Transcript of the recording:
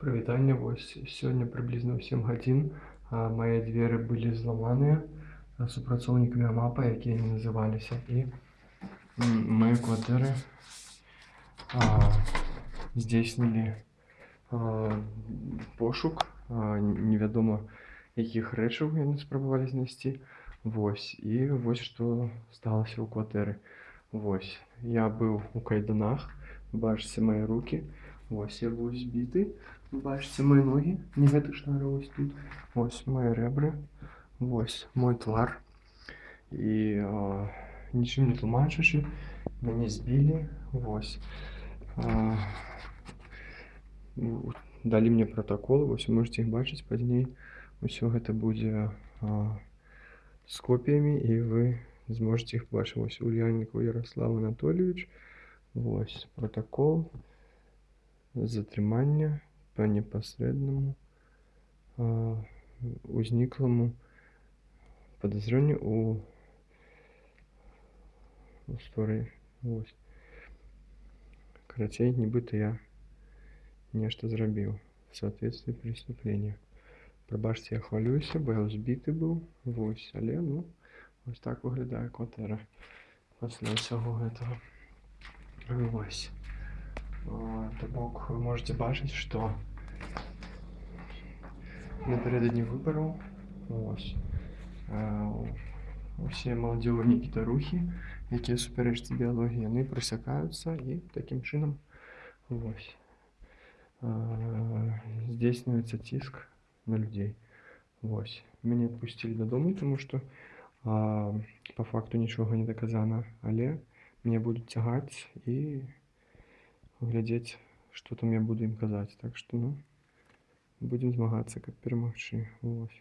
Прывітанне вось сёння прыблізна ў 7 гадзін мае дзверы былі зламаныя супрацоўнікамі АМАПа, якія не называліся. І мае кватэры здзейснілі пошук невядома якіх рэчаў яны спрабавалі знайсці. Вось і вось што сталася ў кватэры. Вось я быў у кайданах бачыце мае рукі вось я быў збіты бачыце мои ногі не гэты шнары вось тут. Вось мои рэбры вось мой твар. І нічым не тлумачачы мяне збілі вось далі мне пратакол вось вы можете іх бачыць пазней усё гэта будзе з копіямі і вы зможаце іх бачыць вось ульяннікаў Ярослав Анатольевич вось протакол затрымання по непасрэднаму узніклому подазренню у вось карацей нібыта я нешта зрабіў в соответствии преступления. Прабачце я хвалююся бо я збіты быў вось але ну вось так выглядае кватэра пасля ўсяго гэтага вось то бок вы можете бачыць што напярэдадні выбараў вось усе маладзёвыя некітарухі якія супярэчаць біялогіі яны прысякаюцца і такім чынам вось здзейсніваецца ціск на людзей вось мяне адпусцілі дадому тому што по факту нічога не даказана але мне будуць цягаць і глядзець што там я буду ім казаць. Так што ну будзем змагацца каб перамагчы. Вось